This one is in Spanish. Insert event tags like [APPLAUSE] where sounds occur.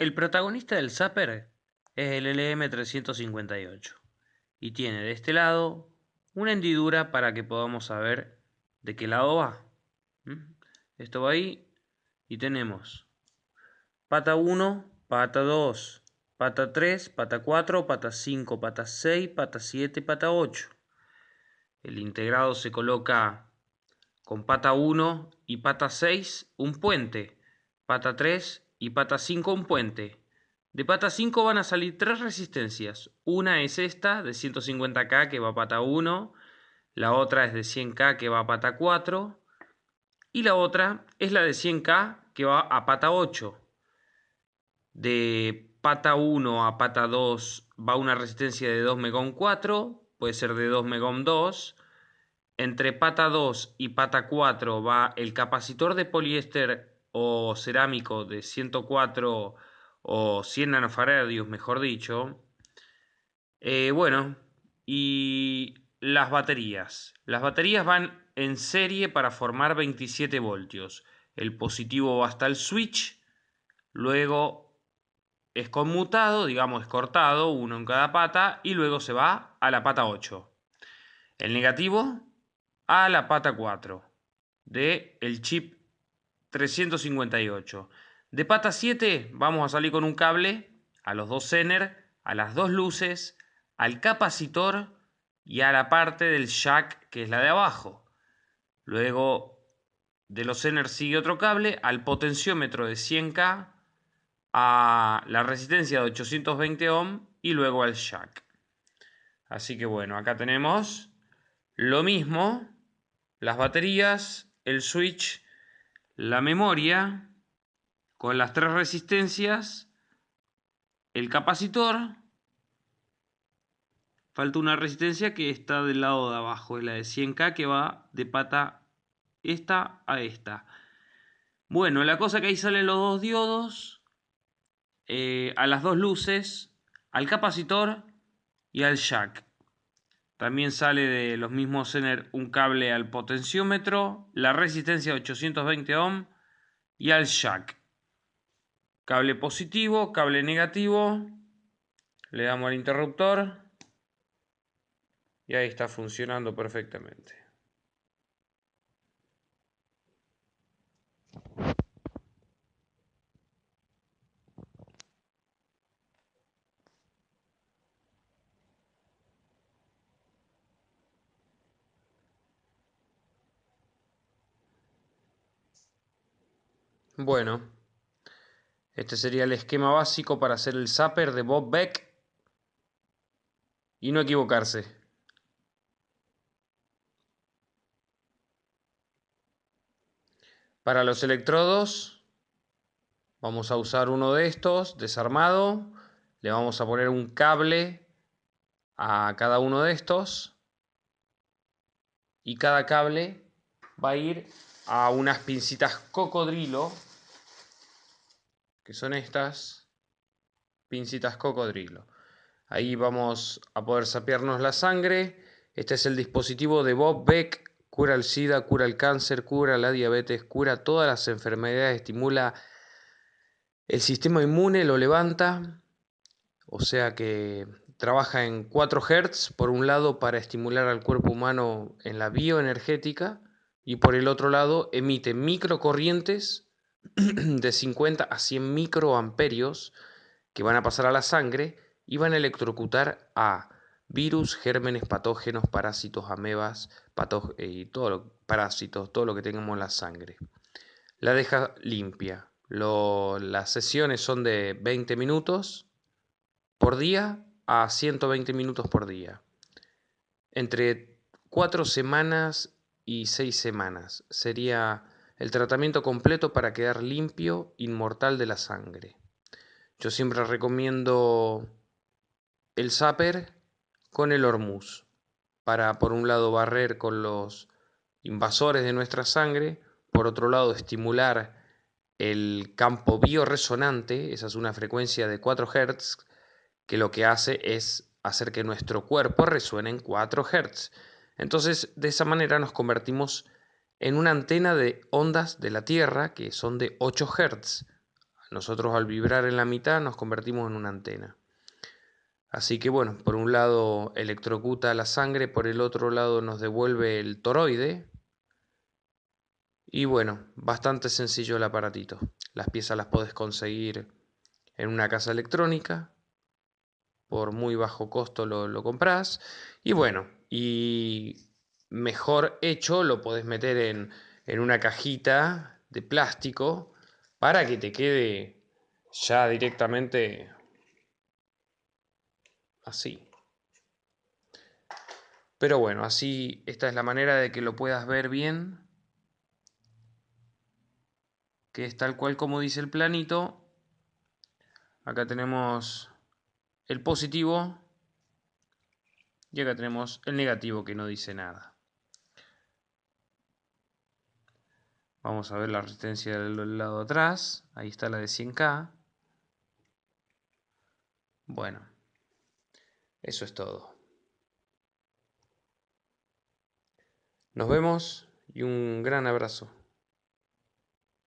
El protagonista del Zapper es el LM358 y tiene de este lado una hendidura para que podamos saber de qué lado va. Esto va ahí y tenemos pata 1, pata 2, pata 3, pata 4, pata 5, pata 6, pata 7, pata 8. El integrado se coloca con pata 1 y pata 6 un puente, pata 3 y pata 5 un puente. De pata 5 van a salir tres resistencias. Una es esta de 150K que va a pata 1, la otra es de 100K que va a pata 4 y la otra es la de 100K que va a pata 8. De pata 1 a pata 2 va una resistencia de 2 megón 4, puede ser de 2 megón 2. Entre pata 2 y pata 4 va el capacitor de poliéster o cerámico de 104 o 100 nanofaradios, mejor dicho. Eh, bueno, y las baterías. Las baterías van en serie para formar 27 voltios. El positivo va hasta el switch, luego es conmutado, digamos es cortado, uno en cada pata, y luego se va a la pata 8. El negativo a la pata 4 de el chip 358. De pata 7 vamos a salir con un cable a los dos Zener, a las dos luces, al capacitor y a la parte del jack que es la de abajo. Luego de los Zener sigue otro cable al potenciómetro de 100K, a la resistencia de 820 ohm y luego al jack. Así que bueno, acá tenemos lo mismo, las baterías, el switch la memoria con las tres resistencias, el capacitor, falta una resistencia que está del lado de abajo, es la de 100K que va de pata esta a esta. Bueno, la cosa que ahí salen los dos diodos, eh, a las dos luces, al capacitor y al jack. También sale de los mismos Zener un cable al potenciómetro, la resistencia 820 ohm y al jack. Cable positivo, cable negativo. Le damos al interruptor. Y ahí está funcionando perfectamente. Bueno, este sería el esquema básico para hacer el zapper de Bob Beck y no equivocarse. Para los electrodos vamos a usar uno de estos desarmado, le vamos a poner un cable a cada uno de estos. Y cada cable va a ir a unas pincitas cocodrilo que son estas pincitas cocodrilo. Ahí vamos a poder sapearnos la sangre. Este es el dispositivo de Bob Beck. Cura el SIDA, cura el cáncer, cura la diabetes, cura todas las enfermedades, estimula el sistema inmune, lo levanta. O sea que trabaja en 4 Hz, por un lado para estimular al cuerpo humano en la bioenergética y por el otro lado emite microcorrientes [CLEARS THROAT] de 50 a 100 microamperios que van a pasar a la sangre y van a electrocutar a virus, gérmenes, patógenos, parásitos, amebas, eh, y todo lo, parásitos, todo lo que tengamos en la sangre. La deja limpia. las sesiones son de 20 minutos por día a 120 minutos por día. Entre 4 semanas y 6 semanas sería el tratamiento completo para quedar limpio, inmortal de la sangre. Yo siempre recomiendo el Zapper con el Hormuz, para por un lado barrer con los invasores de nuestra sangre, por otro lado estimular el campo bioresonante, esa es una frecuencia de 4 Hz, que lo que hace es hacer que nuestro cuerpo resuene en 4 Hz. Entonces, de esa manera nos convertimos en una antena de ondas de la Tierra que son de 8 Hz. Nosotros al vibrar en la mitad nos convertimos en una antena. Así que bueno, por un lado electrocuta la sangre, por el otro lado nos devuelve el toroide. Y bueno, bastante sencillo el aparatito. Las piezas las puedes conseguir en una casa electrónica. Por muy bajo costo lo, lo compras. Y bueno, y mejor hecho lo podés meter en, en una cajita de plástico para que te quede ya directamente así. Pero bueno, así esta es la manera de que lo puedas ver bien. Que es tal cual como dice el planito. Acá tenemos el positivo y acá tenemos el negativo que no dice nada. Vamos a ver la resistencia del lado atrás. Ahí está la de 100K. Bueno, eso es todo. Nos vemos y un gran abrazo.